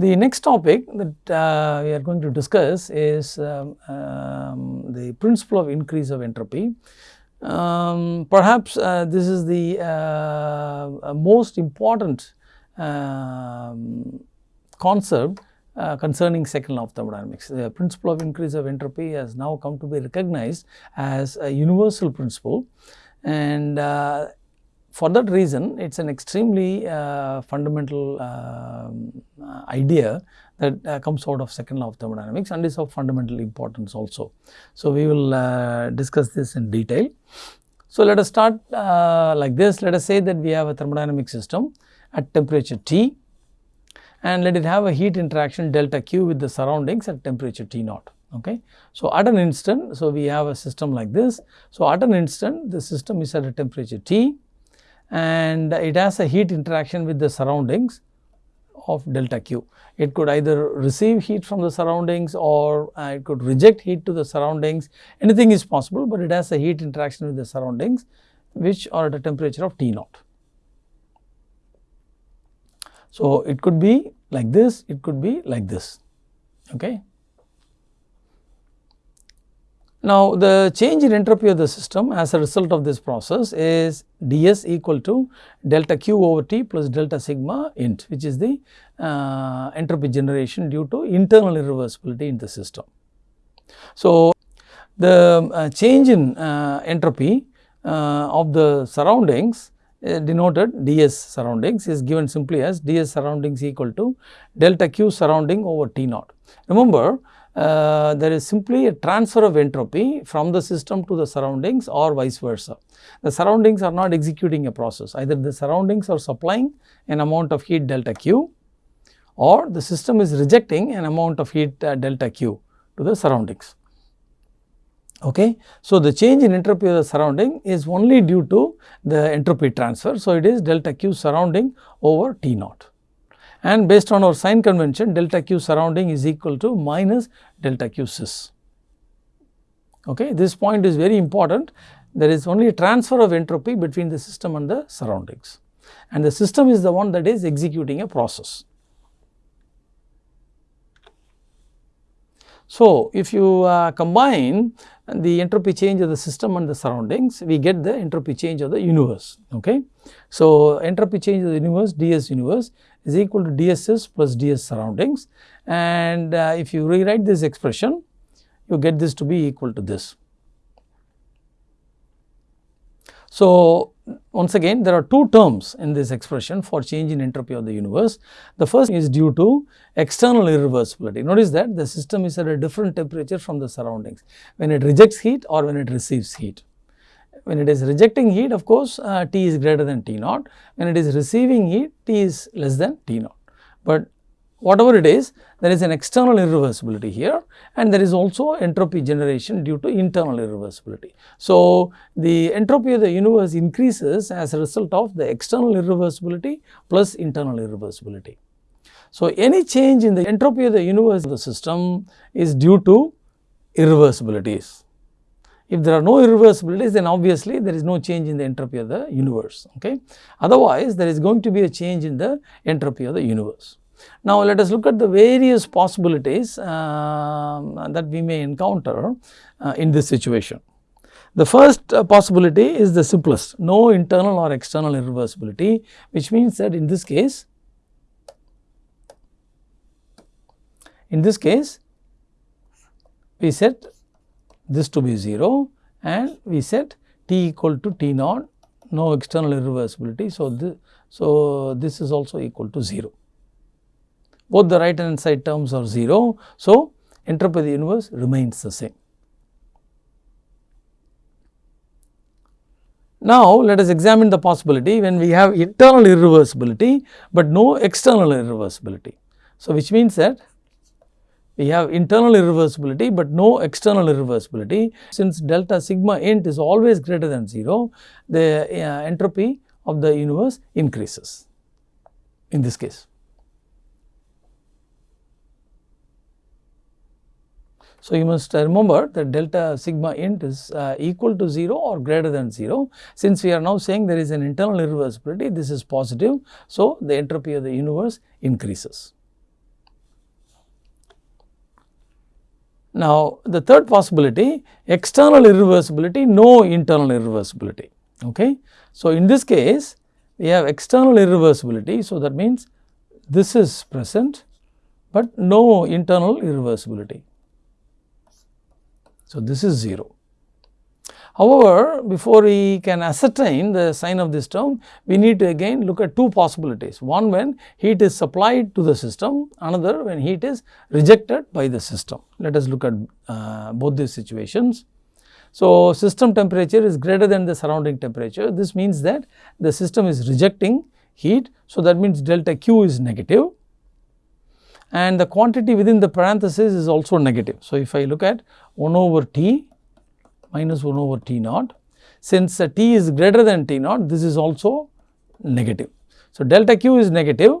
The next topic that uh, we are going to discuss is um, um, the principle of increase of entropy. Um, perhaps uh, this is the uh, most important um, concept uh, concerning second law of thermodynamics. The principle of increase of entropy has now come to be recognized as a universal principle and uh, for that reason it is an extremely uh, fundamental um, uh, idea that uh, comes out of second law of thermodynamics and is of fundamental importance also. So, we will uh, discuss this in detail. So, let us start uh, like this let us say that we have a thermodynamic system at temperature T and let it have a heat interaction delta Q with the surroundings at temperature T naught. Okay. So, at an instant, so we have a system like this. So, at an instant the system is at a temperature T and it has a heat interaction with the surroundings of delta Q. It could either receive heat from the surroundings or uh, it could reject heat to the surroundings, anything is possible, but it has a heat interaction with the surroundings which are at a temperature of T naught. So, it could be like this, it could be like this. Okay. Now, the change in entropy of the system as a result of this process is ds equal to delta q over t plus delta sigma int which is the uh, entropy generation due to internal irreversibility in the system. So, the uh, change in uh, entropy uh, of the surroundings uh, denoted ds surroundings is given simply as ds surroundings equal to delta q surrounding over t naught. Remember uh, there is simply a transfer of entropy from the system to the surroundings or vice versa. The surroundings are not executing a process either the surroundings are supplying an amount of heat delta q or the system is rejecting an amount of heat uh, delta q to the surroundings. Okay. So, the change in entropy of the surrounding is only due to the entropy transfer. So, it is delta q surrounding over T naught and based on our sign convention delta q surrounding is equal to minus delta q sys. Okay. This point is very important there is only transfer of entropy between the system and the surroundings and the system is the one that is executing a process. So, if you uh, combine the entropy change of the system and the surroundings, we get the entropy change of the universe. Okay. So, entropy change of the universe ds universe is equal to dss plus ds surroundings and uh, if you rewrite this expression, you get this to be equal to this. So, once again there are two terms in this expression for change in entropy of the universe. The first is due to external irreversibility. Notice that the system is at a different temperature from the surroundings when it rejects heat or when it receives heat. When it is rejecting heat of course, uh, T is greater than T naught. When it is receiving heat T is less than T naught. But whatever it is there is an external irreversibility here and there is also entropy generation due to internal irreversibility. So, the entropy of the universe increases as a result of the external irreversibility plus internal irreversibility. So, any change in the entropy of the universe of the system is due to irreversibilities. If there are no irreversibilities then obviously there is no change in the entropy of the universe. Okay? Otherwise, there is going to be a change in the entropy of the universe. Now, let us look at the various possibilities uh, that we may encounter uh, in this situation. The first uh, possibility is the simplest, no internal or external irreversibility, which means that in this case, in this case, we set this to be 0 and we set t equal to t naught, no external irreversibility. So, this, so this is also equal to 0 both the right hand side terms are 0. So, entropy of the universe remains the same. Now, let us examine the possibility when we have internal irreversibility, but no external irreversibility. So, which means that we have internal irreversibility, but no external irreversibility. Since delta sigma int is always greater than 0, the uh, entropy of the universe increases in this case. So, you must remember that delta sigma int is uh, equal to 0 or greater than 0. Since we are now saying there is an internal irreversibility, this is positive. So, the entropy of the universe increases. Now, the third possibility external irreversibility, no internal irreversibility. Okay. So, in this case we have external irreversibility. So, that means this is present, but no internal irreversibility. So, this is 0. However, before we can ascertain the sign of this term, we need to again look at two possibilities. One when heat is supplied to the system, another when heat is rejected by the system. Let us look at uh, both these situations. So, system temperature is greater than the surrounding temperature. This means that the system is rejecting heat. So, that means delta Q is negative and the quantity within the parenthesis is also negative. So, if I look at 1 over T minus 1 over T naught. Since uh, T is greater than T naught, this is also negative. So, delta Q is negative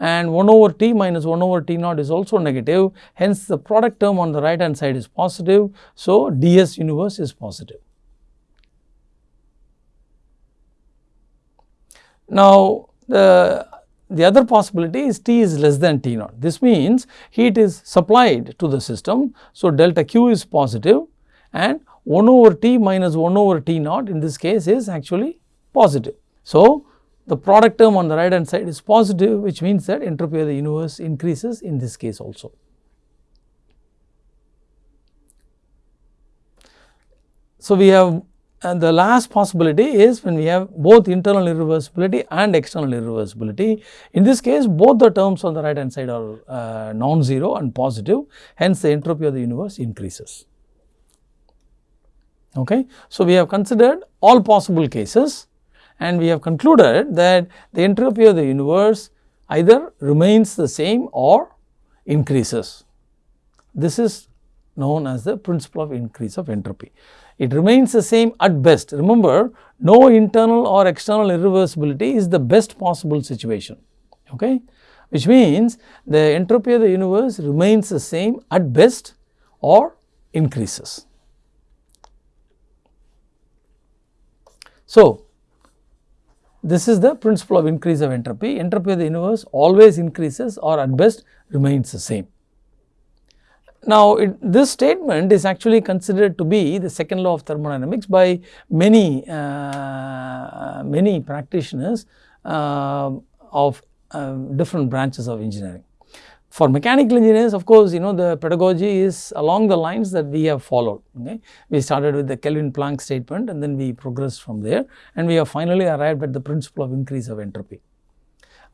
and 1 over T minus 1 over T naught is also negative. Hence, the product term on the right hand side is positive. So, ds universe is positive. Now, the the other possibility is T is less than T naught. This means heat is supplied to the system. So, delta Q is positive and 1 over T minus 1 over T naught in this case is actually positive. So, the product term on the right hand side is positive which means that entropy of the universe increases in this case also. So, we have and the last possibility is when we have both internal irreversibility and external irreversibility. In this case both the terms on the right hand side are uh, non-zero and positive hence the entropy of the universe increases. Okay. So, we have considered all possible cases and we have concluded that the entropy of the universe either remains the same or increases. This is known as the principle of increase of entropy. It remains the same at best. Remember, no internal or external irreversibility is the best possible situation, okay? which means the entropy of the universe remains the same at best or increases. So, this is the principle of increase of entropy. Entropy of the universe always increases or at best remains the same. Now, it, this statement is actually considered to be the second law of thermodynamics by many, uh, many practitioners uh, of uh, different branches of engineering. For mechanical engineers of course, you know the pedagogy is along the lines that we have followed. Okay. We started with the Kelvin Planck statement and then we progressed from there and we have finally arrived at the principle of increase of entropy.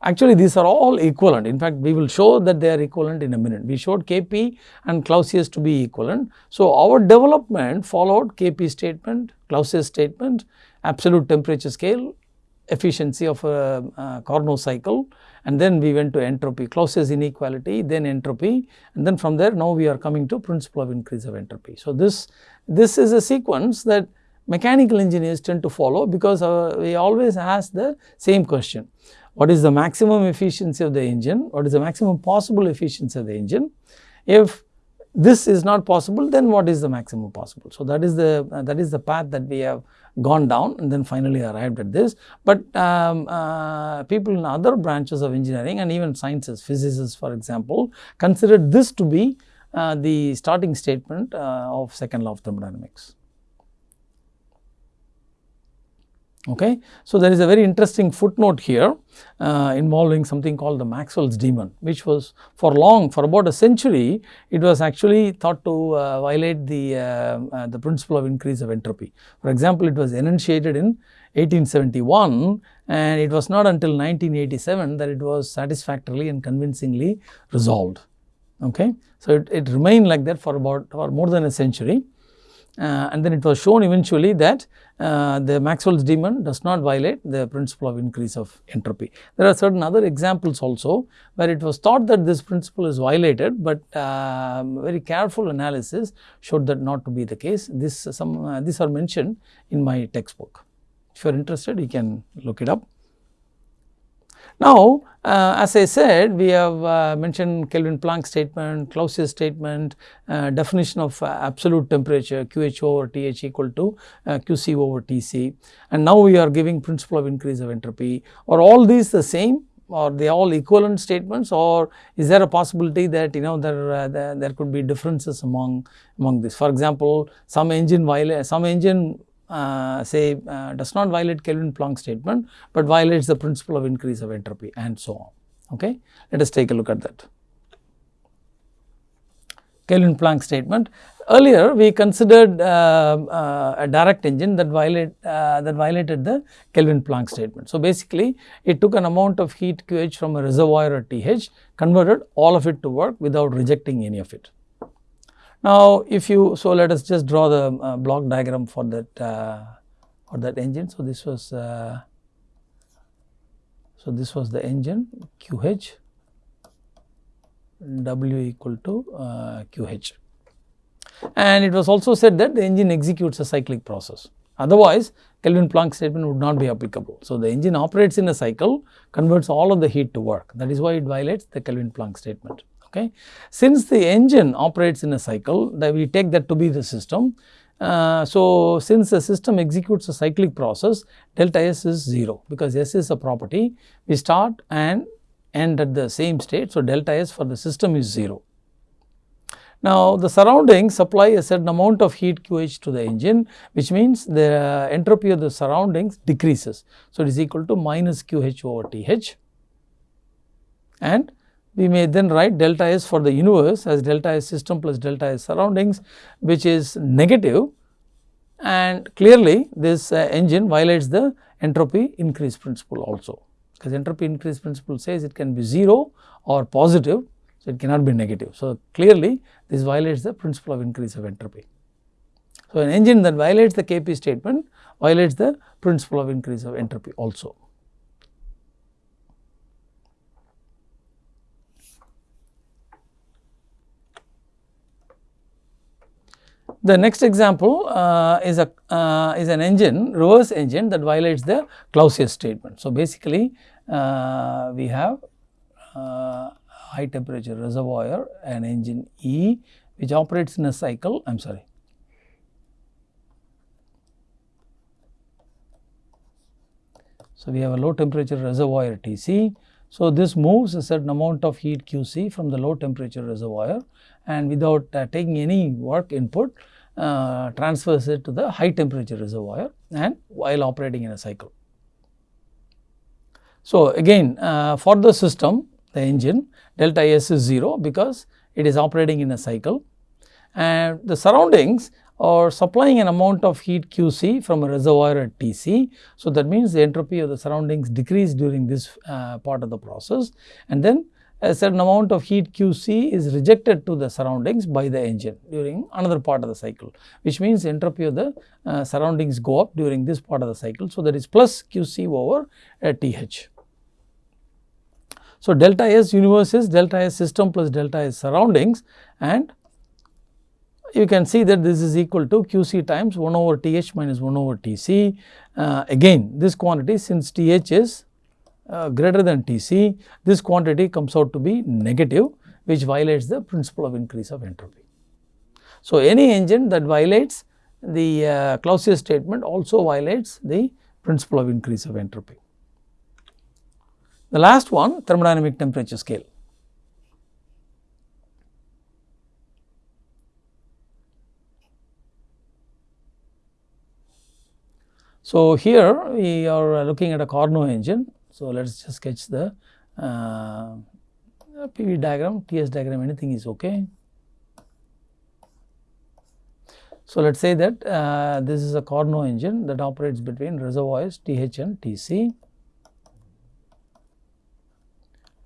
Actually these are all equivalent. In fact, we will show that they are equivalent in a minute. We showed Kp and Clausius to be equivalent. So, our development followed Kp statement, Clausius statement, absolute temperature scale, efficiency of a, a Carnot cycle and then we went to entropy, Clausius inequality, then entropy and then from there now we are coming to principle of increase of entropy. So, this, this is a sequence that mechanical engineers tend to follow because uh, we always ask the same question. What is the maximum efficiency of the engine? What is the maximum possible efficiency of the engine? If this is not possible then what is the maximum possible. So, that is the uh, that is the path that we have gone down and then finally arrived at this. But um, uh, people in other branches of engineering and even sciences, physicists for example, considered this to be uh, the starting statement uh, of second law of thermodynamics. Okay. So, there is a very interesting footnote here uh, involving something called the Maxwell's demon which was for long for about a century it was actually thought to uh, violate the, uh, uh the principle of increase of entropy. For example, it was enunciated in 1871 and it was not until 1987 that it was satisfactorily and convincingly resolved. Okay. So, it, it remained like that for about for more than a century uh, and then it was shown eventually that uh, the Maxwell's demon does not violate the principle of increase of entropy. There are certain other examples also where it was thought that this principle is violated, but uh, very careful analysis showed that not to be the case. This some uh, these are mentioned in my textbook. If you are interested, you can look it up. Now, uh, as I said, we have uh, mentioned Kelvin Planck statement, Clausius statement, uh, definition of uh, absolute temperature QH over TH equal to uh, QC over TC and now we are giving principle of increase of entropy. Are all these the same or they all equivalent statements or is there a possibility that you know there, uh, there, there, could be differences among among this. For example, some engine some engine uh, say uh, does not violate Kelvin Planck statement, but violates the principle of increase of entropy and so on. Okay. Let us take a look at that. Kelvin Planck statement. Earlier we considered uh, uh, a direct engine that violate uh, that violated the Kelvin Planck statement. So, basically it took an amount of heat QH from a reservoir at TH, converted all of it to work without rejecting any of it. Now, if you so let us just draw the uh, block diagram for that uh, for that engine. So, this was uh, so this was the engine QH W equal to QH and it was also said that the engine executes a cyclic process. Otherwise, Kelvin Planck statement would not be applicable. So, the engine operates in a cycle, converts all of the heat to work. That is why it violates the Kelvin Planck statement. Okay. Since the engine operates in a cycle, that we take that to be the system. Uh, so, since the system executes a cyclic process, delta S is 0 because S is a property. We start and end at the same state. So, delta S for the system is 0. Now, the surroundings supply a certain amount of heat QH to the engine which means the entropy of the surroundings decreases. So, it is equal to minus QH over TH and we may then write delta S for the universe as delta S system plus delta S surroundings which is negative and clearly this uh, engine violates the entropy increase principle also because entropy increase principle says it can be 0 or positive so, it cannot be negative. So, clearly this violates the principle of increase of entropy. So, an engine that violates the KP statement violates the principle of increase of entropy also. The next example uh, is a uh, is an engine reverse engine that violates the Clausius statement. So, basically uh, we have uh, high temperature reservoir and engine E which operates in a cycle I am sorry. So, we have a low temperature reservoir Tc. So, this moves a certain amount of heat Qc from the low temperature reservoir and without uh, taking any work input uh, transfers it to the high temperature reservoir and while operating in a cycle. So, again uh, for the system the engine delta S is 0 because it is operating in a cycle and the surroundings are supplying an amount of heat QC from a reservoir at TC. So, that means the entropy of the surroundings decrease during this uh, part of the process and then a certain amount of heat QC is rejected to the surroundings by the engine during another part of the cycle, which means entropy of the uh, surroundings go up during this part of the cycle. So, that is plus QC over uh, TH. So, delta S universe is delta S system plus delta S surroundings and you can see that this is equal to QC times 1 over TH minus 1 over TC. Uh, again this quantity since TH is uh, greater than TC, this quantity comes out to be negative which violates the principle of increase of entropy. So, any engine that violates the uh, Clausius statement also violates the principle of increase of entropy. The last one thermodynamic temperature scale. So, here we are looking at a Carnot engine. So, let us just sketch the uh, PV diagram, TS diagram anything is ok. So, let us say that uh, this is a Carnot engine that operates between reservoirs TH and TC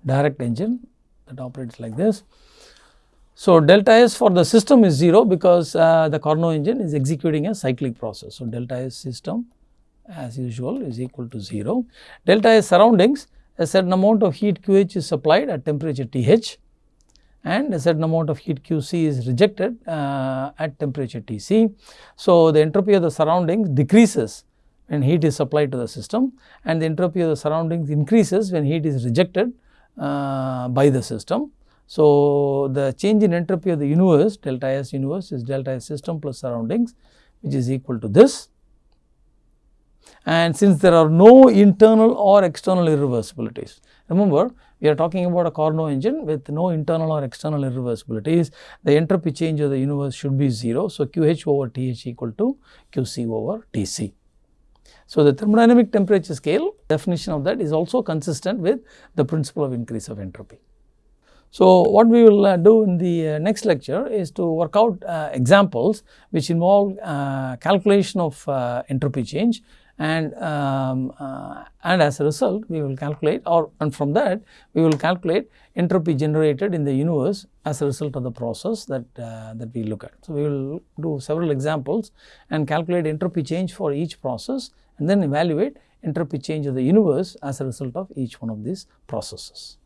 direct engine that operates like this. So, delta S for the system is 0 because uh, the Carnot engine is executing a cyclic process. So, delta S system as usual is equal to 0. Delta S surroundings a certain amount of heat QH is supplied at temperature TH and a certain amount of heat QC is rejected uh, at temperature TC. So, the entropy of the surroundings decreases when heat is supplied to the system and the entropy of the surroundings increases when heat is rejected uh, by the system. So, the change in entropy of the universe delta S universe is delta S system plus surroundings which is equal to this and since there are no internal or external irreversibilities. Remember we are talking about a Carnot engine with no internal or external irreversibilities, the entropy change of the universe should be 0. So, QH over TH equal to QC over TC. So, the thermodynamic temperature scale definition of that is also consistent with the principle of increase of entropy. So, what we will uh, do in the uh, next lecture is to work out uh, examples which involve uh, calculation of uh, entropy change and um, uh, and as a result we will calculate or and from that we will calculate entropy generated in the universe as a result of the process that uh, that we look at. So, we will do several examples and calculate entropy change for each process and then evaluate entropy change of the universe as a result of each one of these processes.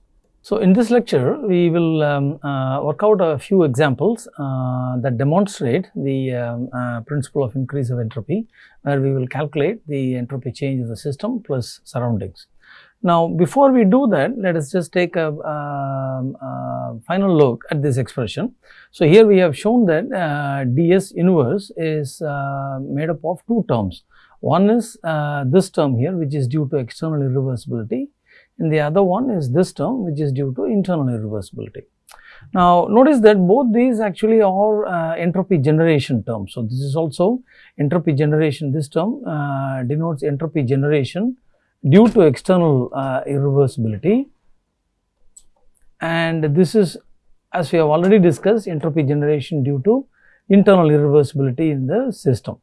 So, in this lecture we will um, uh, work out a few examples uh, that demonstrate the um, uh, principle of increase of entropy where we will calculate the entropy change of the system plus surroundings. Now, before we do that let us just take a, um, a final look at this expression. So, here we have shown that uh, ds universe is uh, made up of two terms. One is uh, this term here which is due to external irreversibility and the other one is this term which is due to internal irreversibility. Now, notice that both these actually are uh, entropy generation terms. So, this is also entropy generation this term uh, denotes entropy generation due to external uh, irreversibility and this is as we have already discussed entropy generation due to internal irreversibility in the system.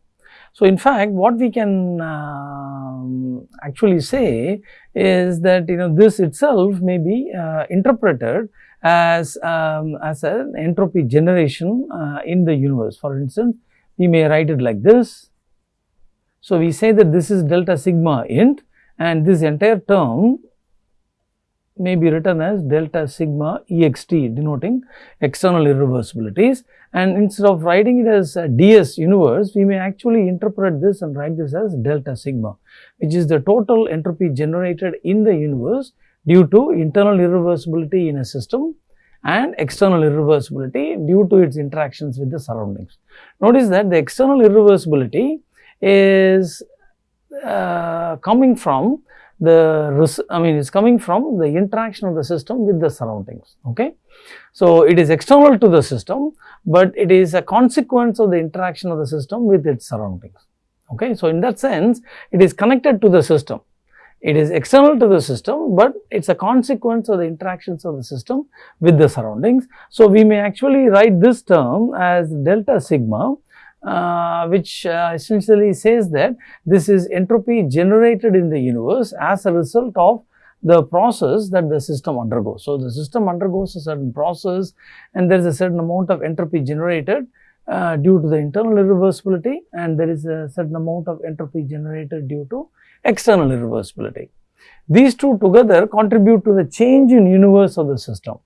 So, in fact, what we can um, actually say is that you know this itself may be uh, interpreted as um, as an entropy generation uh, in the universe. For instance, we may write it like this. So, we say that this is delta sigma int and this entire term may be written as delta sigma ext denoting external irreversibilities and instead of writing it as ds universe we may actually interpret this and write this as delta sigma which is the total entropy generated in the universe due to internal irreversibility in a system and external irreversibility due to its interactions with the surroundings. Notice that the external irreversibility is uh, coming from the I mean is coming from the interaction of the system with the surroundings okay. So, it is external to the system, but it is a consequence of the interaction of the system with its surroundings okay. So, in that sense it is connected to the system it is external to the system, but it is a consequence of the interactions of the system with the surroundings. So, we may actually write this term as delta sigma uh, which uh, essentially says that this is entropy generated in the universe as a result of the process that the system undergoes. So, the system undergoes a certain process and there is a certain amount of entropy generated uh, due to the internal irreversibility and there is a certain amount of entropy generated due to external irreversibility. These two together contribute to the change in universe of the system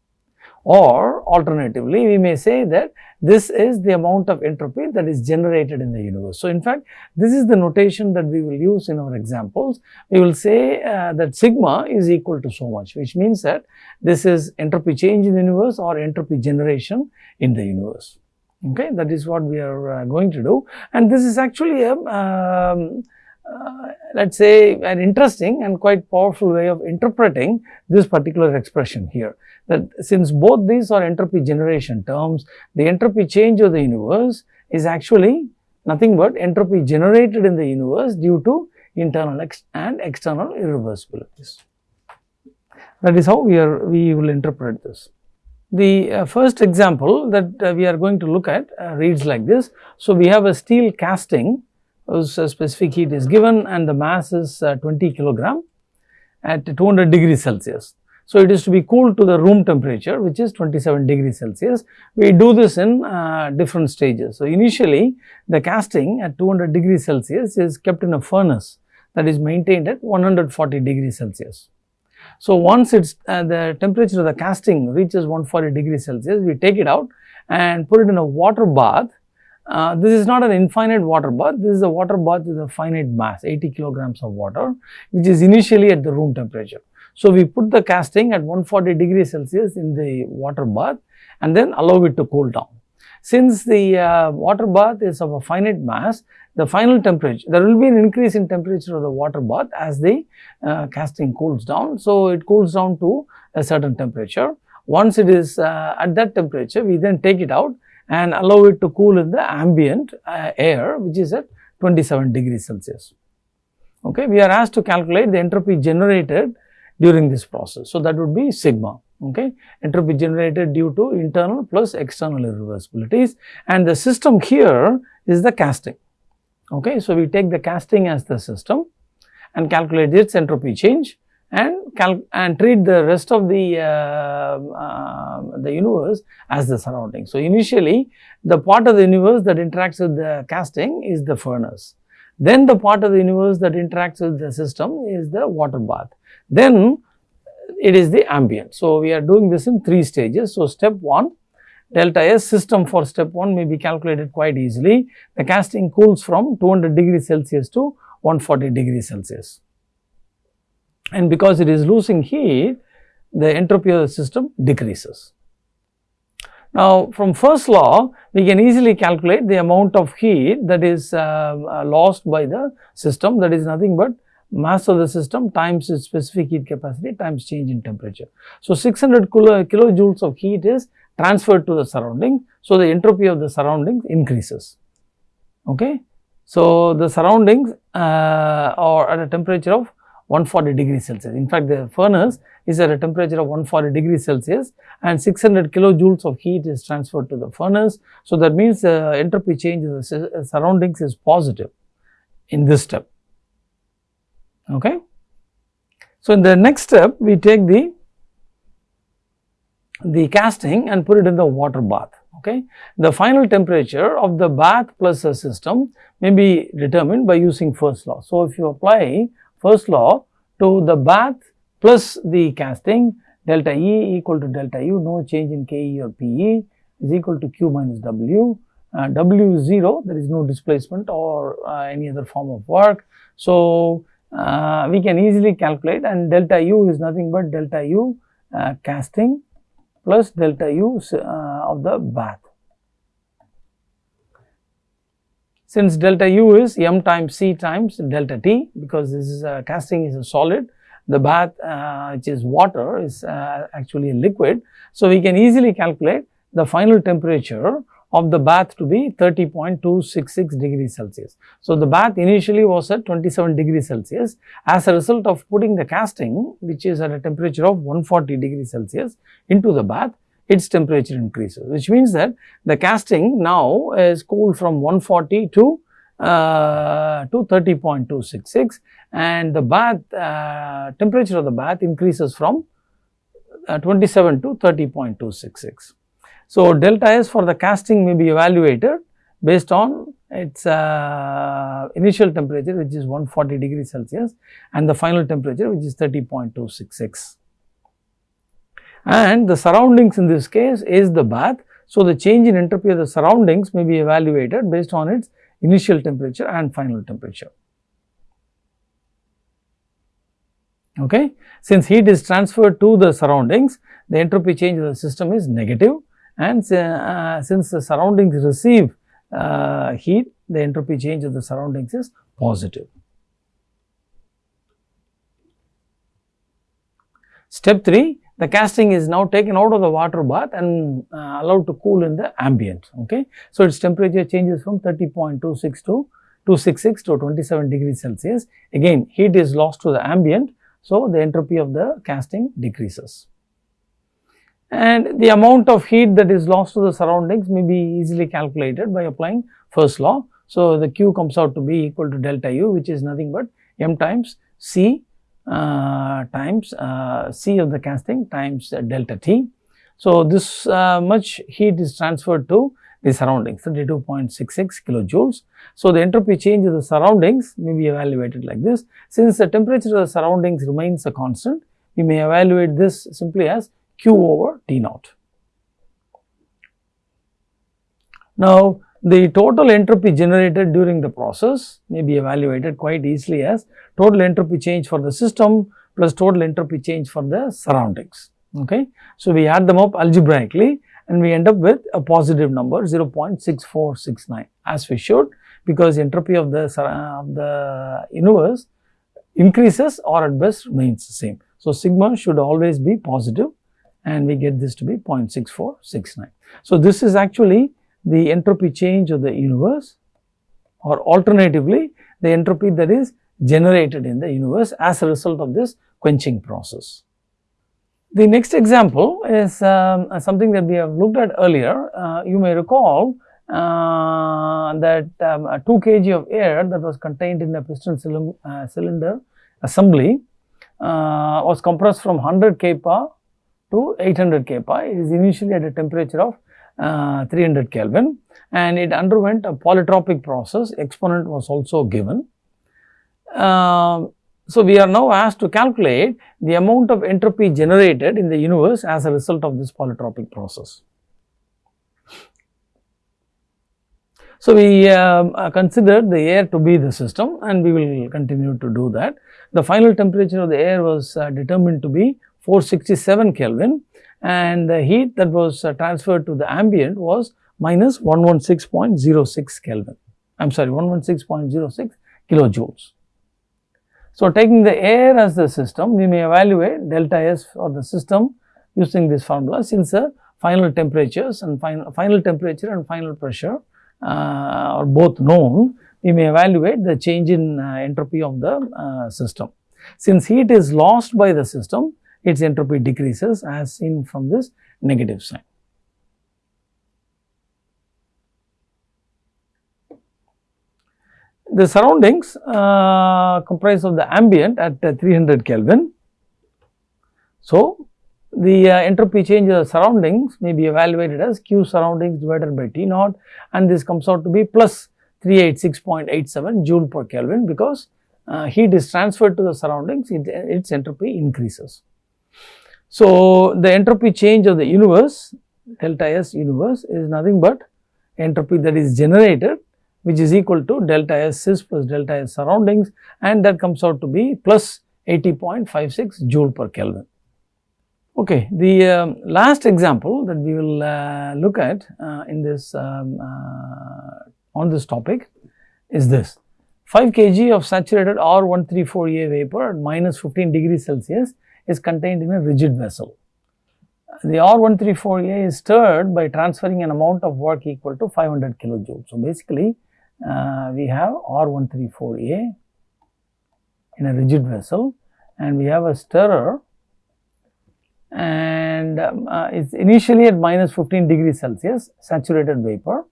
or alternatively we may say that this is the amount of entropy that is generated in the universe. So, in fact, this is the notation that we will use in our examples. We will say uh, that sigma is equal to so much which means that this is entropy change in the universe or entropy generation in the universe. Okay, that is what we are uh, going to do and this is actually a um, uh, let us say an interesting and quite powerful way of interpreting this particular expression here that since both these are entropy generation terms, the entropy change of the universe is actually nothing but entropy generated in the universe due to internal ex and external irreversibilities. That is how we are we will interpret this. The uh, first example that uh, we are going to look at uh, reads like this. So, we have a steel casting whose uh, specific heat is given and the mass is uh, 20 kilogram at 200 degrees Celsius. So, it is to be cooled to the room temperature which is 27 degrees Celsius. We do this in uh, different stages. So, initially the casting at 200 degrees Celsius is kept in a furnace that is maintained at 140 degrees Celsius. So, once it's uh, the temperature of the casting reaches 140 degrees Celsius, we take it out and put it in a water bath. Uh, this is not an infinite water bath, this is a water bath with a finite mass 80 kilograms of water which is initially at the room temperature. So, we put the casting at 140 degrees Celsius in the water bath and then allow it to cool down. since the uh, water bath is of a finite mass, the final temperature, there will be an increase in temperature of the water bath as the uh, casting cools down. So, it cools down to a certain temperature. Once it is uh, at that temperature, we then take it out and allow it to cool in the ambient uh, air which is at 27 degrees Celsius. Okay. We are asked to calculate the entropy generated during this process. So, that would be sigma okay entropy generated due to internal plus external irreversibilities and the system here is the casting okay so we take the casting as the system and calculate its entropy change and and treat the rest of the uh, uh, the universe as the surrounding so initially the part of the universe that interacts with the casting is the furnace then the part of the universe that interacts with the system is the water bath then it is the ambient. So, we are doing this in 3 stages. So, step 1 delta S system for step 1 may be calculated quite easily. The casting cools from 200 degrees Celsius to 140 degrees Celsius. And because it is losing heat, the entropy of the system decreases. Now, from first law, we can easily calculate the amount of heat that is uh, uh, lost by the system that is nothing but mass of the system times its specific heat capacity times change in temperature. So, 600 kilo, kilojoules of heat is transferred to the surrounding. So, the entropy of the surroundings increases. Okay. So, the surroundings uh, are at a temperature of 140 degrees Celsius. In fact, the furnace is at a temperature of 140 degrees Celsius and 600 kilojoules of heat is transferred to the furnace. So, that means the uh, entropy change of the surroundings is positive in this step. Okay. So, in the next step we take the the casting and put it in the water bath. Okay. The final temperature of the bath plus a system may be determined by using first law. So, if you apply first law to the bath plus the casting delta E equal to delta U no change in Ke or Pe is equal to Q minus W. Uh, w is 0 there is no displacement or uh, any other form of work. So, uh, we can easily calculate and delta u is nothing but delta u uh, casting plus delta u uh, of the bath. Since delta u is m times c times delta t because this is a casting is a solid the bath uh, which is water is uh, actually a liquid. So, we can easily calculate the final temperature of the bath to be 30.266 degrees Celsius. So, the bath initially was at 27 degrees Celsius as a result of putting the casting which is at a temperature of 140 degrees Celsius into the bath its temperature increases which means that the casting now is cooled from 140 to uh, to 30.266 and the bath uh, temperature of the bath increases from uh, 27 to 30.266. So, delta S for the casting may be evaluated based on its uh, initial temperature which is 140 degrees Celsius and the final temperature which is 30.266. And the surroundings in this case is the bath. So, the change in entropy of the surroundings may be evaluated based on its initial temperature and final temperature. Okay. Since heat is transferred to the surroundings, the entropy change of the system is negative and uh, since the surroundings receive uh, heat the entropy change of the surroundings is positive. Step 3 the casting is now taken out of the water bath and uh, allowed to cool in the ambient. Okay. So, its temperature changes from 30.26 to 266 to 27 degrees Celsius. Again heat is lost to the ambient. So, the entropy of the casting decreases and the amount of heat that is lost to the surroundings may be easily calculated by applying first law. So, the Q comes out to be equal to delta U which is nothing but m times C times uh, C of the casting times uh, delta T. So, this uh, much heat is transferred to the surroundings 32.66 kilojoules. So, the entropy change of the surroundings may be evaluated like this. Since the temperature of the surroundings remains a constant, we may evaluate this simply as Q over T naught. Now, the total entropy generated during the process may be evaluated quite easily as total entropy change for the system plus total entropy change for the surroundings. Okay. So, we add them up algebraically and we end up with a positive number 0.6469 as we should because entropy of the, of the universe increases or at best remains the same. So, sigma should always be positive and we get this to be 0.6469. So, this is actually the entropy change of the universe or alternatively the entropy that is generated in the universe as a result of this quenching process. The next example is um, something that we have looked at earlier. Uh, you may recall uh, that um, 2 kg of air that was contained in a piston cylinder, uh, cylinder assembly uh, was compressed from 100 kPa to 800 kPa. It is initially at a temperature of uh, 300 Kelvin and it underwent a polytropic process. Exponent was also given. Uh, so, we are now asked to calculate the amount of entropy generated in the universe as a result of this polytropic process. So, we um, uh, considered the air to be the system and we will continue to do that. The final temperature of the air was uh, determined to be 467 Kelvin and the heat that was uh, transferred to the ambient was minus 116.06 Kelvin. I am sorry 116.06 kilojoules. So, taking the air as the system, we may evaluate delta S for the system using this formula since the final temperatures and final, final temperature and final pressure uh, are both known, we may evaluate the change in uh, entropy of the uh, system. Since heat is lost by the system, its entropy decreases as seen from this negative sign. The surroundings uh, comprise of the ambient at uh, 300 Kelvin. So, the uh, entropy change of the surroundings may be evaluated as Q surroundings divided by T naught and this comes out to be plus 386.87 joule per Kelvin because uh, heat is transferred to the surroundings, it, its entropy increases. So, the entropy change of the universe delta S universe is nothing but entropy that is generated which is equal to delta S sys plus delta S surroundings and that comes out to be plus 80.56 joule per Kelvin. Okay, the um, last example that we will uh, look at uh, in this um, uh, on this topic is this 5 kg of saturated R134A vapor at minus 15 degrees Celsius is contained in a rigid vessel. The R134A is stirred by transferring an amount of work equal to 500 kilojoules. So, basically uh, we have R134A in a rigid vessel and we have a stirrer and um, uh, it's initially at minus 15 degrees Celsius saturated vapor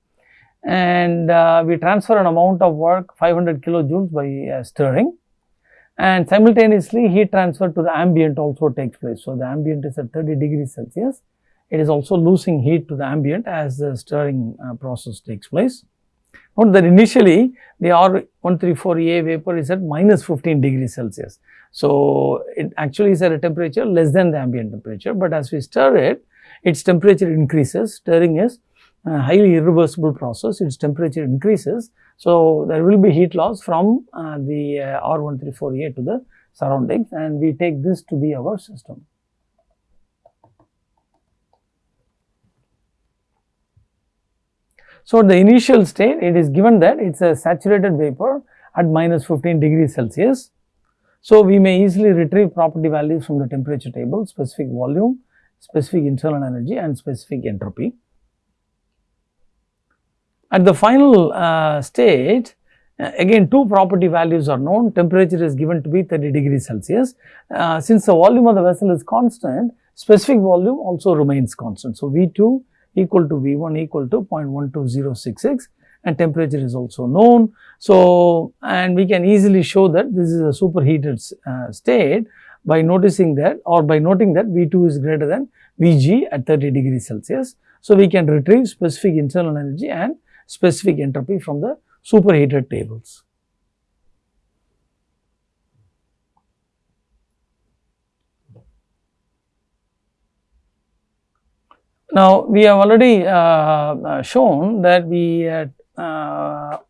and uh, we transfer an amount of work 500 kilojoules by uh, stirring and simultaneously heat transfer to the ambient also takes place. So, the ambient is at 30 degrees Celsius, it is also losing heat to the ambient as the stirring uh, process takes place. Note that initially the R134A vapor is at minus 15 degrees Celsius. So, it actually is at a temperature less than the ambient temperature, but as we stir it, its temperature increases, stirring is a highly irreversible process, its temperature increases. So, there will be heat loss from uh, the uh, R134A to the surroundings and we take this to be our system. So, the initial state it is given that it is a saturated vapor at minus 15 degrees Celsius. So, we may easily retrieve property values from the temperature table, specific volume, specific internal energy and specific entropy. At the final uh, state, uh, again two property values are known, temperature is given to be 30 degrees Celsius. Uh, since the volume of the vessel is constant, specific volume also remains constant. So, V2 equal to V1 equal to 0.12066 and temperature is also known. So, and we can easily show that this is a superheated uh, state by noticing that or by noting that V2 is greater than Vg at 30 degrees Celsius. So, we can retrieve specific internal energy and specific entropy from the superheated tables. Now, we have already uh, uh, shown that we uh,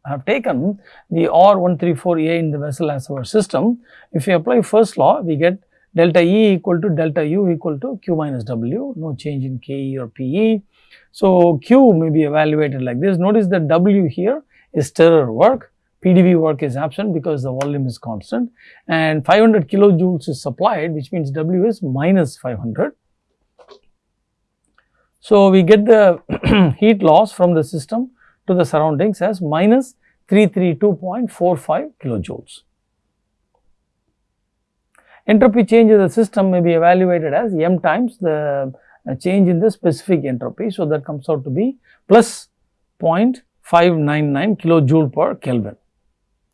have taken the R134A in the vessel as our system. If we apply first law, we get delta E equal to delta U equal to Q minus W, no change in KE or PE. So, Q may be evaluated like this. Notice that W here is stirrer work, PDV work is absent because the volume is constant and 500 kilojoules is supplied which means W is minus 500. So, we get the heat loss from the system to the surroundings as minus 332.45 kilojoules. Entropy change of the system may be evaluated as m times the uh, change in the specific entropy. So, that comes out to be plus 0.599 kilojoule per Kelvin.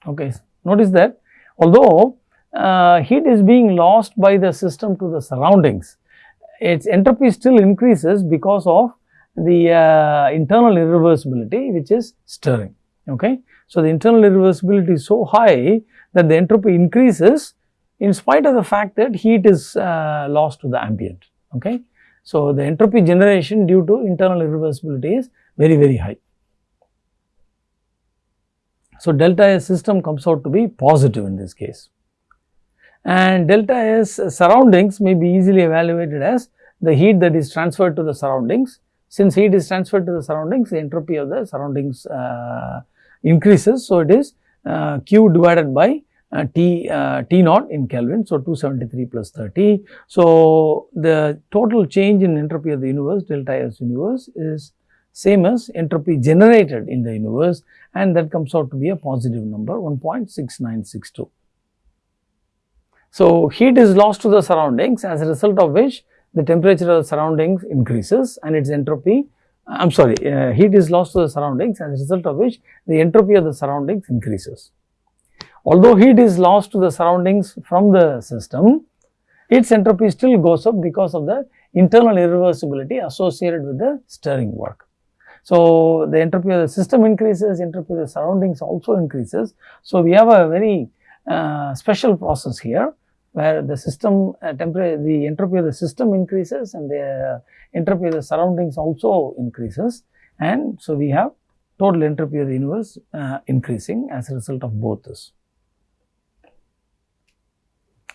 Okay. Notice that although uh, heat is being lost by the system to the surroundings, its entropy still increases because of the uh, internal irreversibility which is stirring. Okay. So, the internal irreversibility is so high that the entropy increases in spite of the fact that heat is uh, lost to the ambient. Okay. So, the entropy generation due to internal irreversibility is very very high. So, delta S system comes out to be positive in this case and delta S surroundings may be easily evaluated as the heat that is transferred to the surroundings. Since heat is transferred to the surroundings, the entropy of the surroundings uh, increases. So, it is uh, Q divided by uh, T, uh, T naught in Kelvin. So, 273 plus 30. So, the total change in entropy of the universe delta S universe is same as entropy generated in the universe and that comes out to be a positive number 1.6962. So, heat is lost to the surroundings as a result of which the temperature of the surroundings increases and its entropy I am sorry uh, heat is lost to the surroundings as a result of which the entropy of the surroundings increases. Although heat is lost to the surroundings from the system, its entropy still goes up because of the internal irreversibility associated with the stirring work. So, the entropy of the system increases, entropy of the surroundings also increases. So, we have a very uh, special process here where the system uh, temperature, the entropy of the system increases and the entropy of the surroundings also increases. And so, we have total entropy of the universe uh, increasing as a result of both this.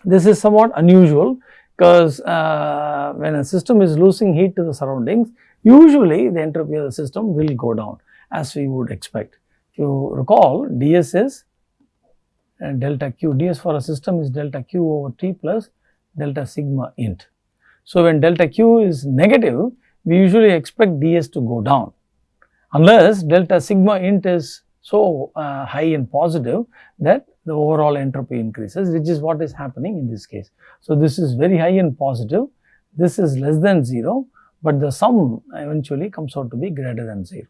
This is somewhat unusual because uh, when a system is losing heat to the surroundings, usually the entropy of the system will go down as we would expect. If you recall, ds is and delta q. ds for a system is delta q over T plus delta sigma int. So, when delta q is negative, we usually expect ds to go down unless delta sigma int is so uh, high and positive that the overall entropy increases which is what is happening in this case. So, this is very high and positive, this is less than 0, but the sum eventually comes out to be greater than 0.